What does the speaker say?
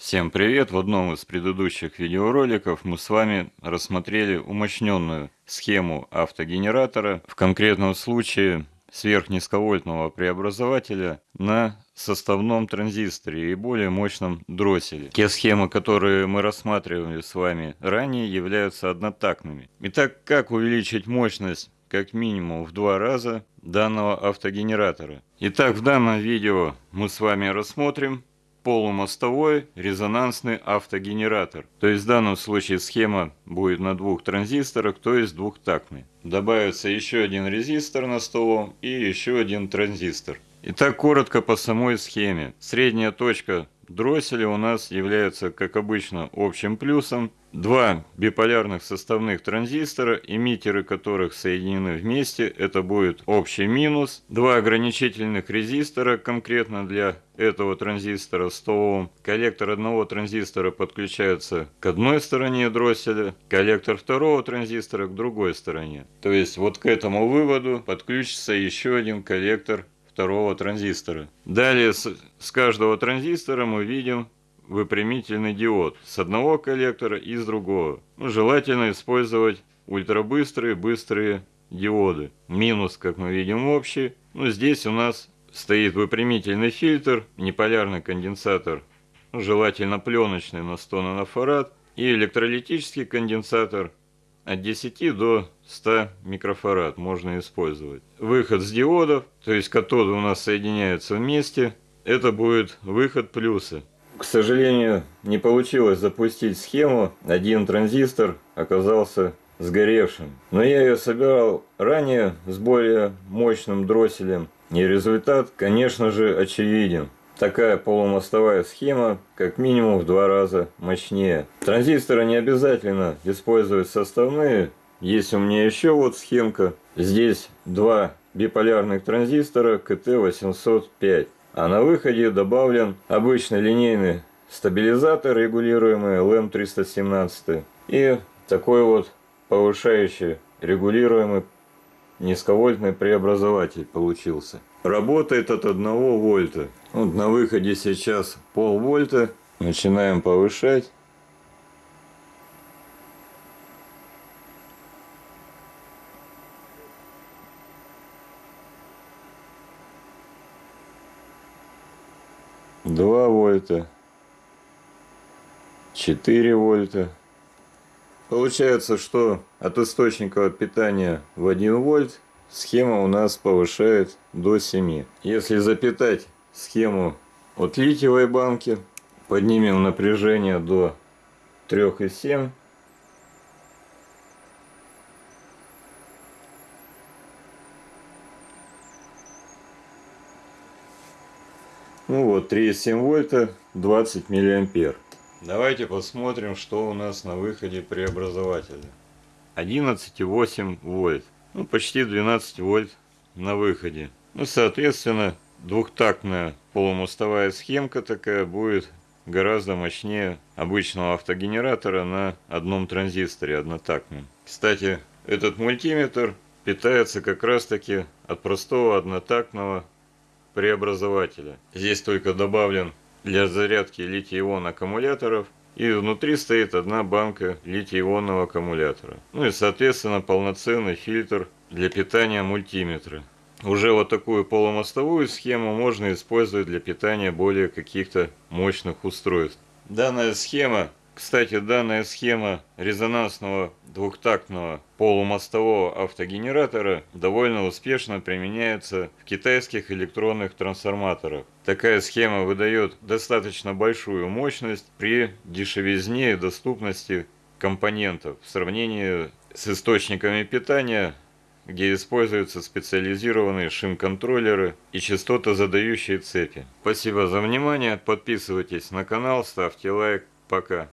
Всем привет! В одном из предыдущих видеороликов мы с вами рассмотрели умощненную схему автогенератора, в конкретном случае сверхнизковольтного преобразователя на составном транзисторе и более мощном дросселе. Те схемы, которые мы рассматривали с вами ранее, являются однотактными. Итак, как увеличить мощность как минимум в два раза данного автогенератора? Итак, в данном видео мы с вами рассмотрим полумостовой резонансный автогенератор. То есть в данном случае схема будет на двух транзисторах, то есть двухтактный. Добавится еще один резистор на столом и еще один транзистор. Итак, коротко по самой схеме. Средняя точка дросселя у нас является, как обычно, общим плюсом. Два биполярных составных транзистора, эмиттеры которых соединены вместе, это будет общий минус. Два ограничительных резистора, конкретно для этого транзистора 100 Ом. Коллектор одного транзистора подключается к одной стороне дросселя, коллектор второго транзистора к другой стороне. То есть вот к этому выводу подключится еще один коллектор второго транзистора. Далее с, с каждого транзистора мы видим выпрямительный диод с одного коллектора и с другого. Ну, желательно использовать ультрабыстрые, быстрые диоды. Минус, как мы видим, общий. Ну, здесь у нас стоит выпрямительный фильтр, неполярный конденсатор, ну, желательно пленочный на 100 нанофарад, и электролитический конденсатор от 10 до 100 микрофарад можно использовать. Выход с диодов, то есть катоды у нас соединяются вместе, это будет выход плюса. К сожалению, не получилось запустить схему, один транзистор оказался сгоревшим. Но я ее собирал ранее с более мощным дросселем, и результат, конечно же, очевиден такая полумостовая схема как минимум в два раза мощнее. Транзисторы не обязательно использовать составные. Есть у меня еще вот схемка. Здесь два биполярных транзистора КТ-805. А на выходе добавлен обычный линейный стабилизатор, регулируемый LM317. И такой вот повышающий регулируемый низковольтный преобразователь получился. Работает от 1 вольта. Вот на выходе сейчас полвольта. Начинаем повышать. Два вольта. 4 вольта. Получается, что от источника питания в 1 вольт схема у нас повышает до 7. Если запитать схему от литиевой банки, поднимем напряжение до 3,7. Ну вот, 3,7 вольта, 20 миллиампер. Давайте посмотрим, что у нас на выходе преобразователя. 11,8 вольт. Ну, почти 12 вольт на выходе. Ну, соответственно, двухтактная полумостовая схемка такая будет гораздо мощнее обычного автогенератора на одном транзисторе однотактном. Кстати, этот мультиметр питается как раз таки от простого однотактного преобразователя. Здесь только добавлен для зарядки литий-ион аккумуляторов. И внутри стоит одна банка литий-ионного аккумулятора. Ну и соответственно полноценный фильтр для питания мультиметра. Уже вот такую полумостовую схему можно использовать для питания более каких-то мощных устройств. Данная схема кстати, данная схема резонансного двухтактного полумостового автогенератора довольно успешно применяется в китайских электронных трансформаторах. Такая схема выдает достаточно большую мощность при дешевизне и доступности компонентов в сравнении с источниками питания, где используются специализированные шим-контроллеры и частотозадающие цепи. Спасибо за внимание, подписывайтесь на канал, ставьте лайк, пока.